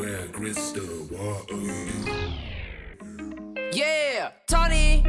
Where crystal water. Yeah, Tony